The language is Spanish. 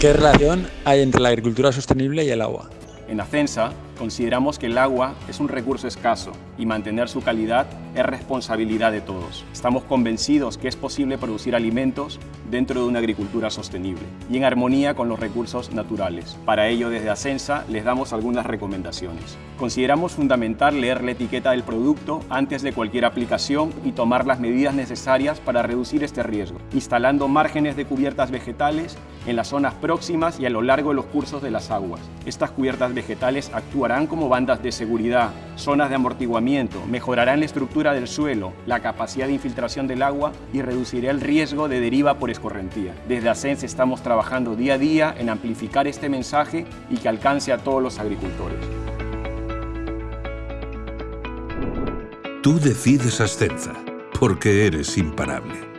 ¿Qué relación hay entre la agricultura sostenible y el agua? En Acensa consideramos que el agua es un recurso escaso y mantener su calidad es responsabilidad de todos. Estamos convencidos que es posible producir alimentos dentro de una agricultura sostenible y en armonía con los recursos naturales. Para ello, desde Acensa les damos algunas recomendaciones. Consideramos fundamental leer la etiqueta del producto antes de cualquier aplicación y tomar las medidas necesarias para reducir este riesgo, instalando márgenes de cubiertas vegetales en las zonas próximas y a lo largo de los cursos de las aguas. Estas cubiertas vegetales actúan como bandas de seguridad, zonas de amortiguamiento, mejorarán la estructura del suelo, la capacidad de infiltración del agua y reducirá el riesgo de deriva por escorrentía. Desde ASENS estamos trabajando día a día en amplificar este mensaje y que alcance a todos los agricultores. Tú decides Ascenza, porque eres imparable.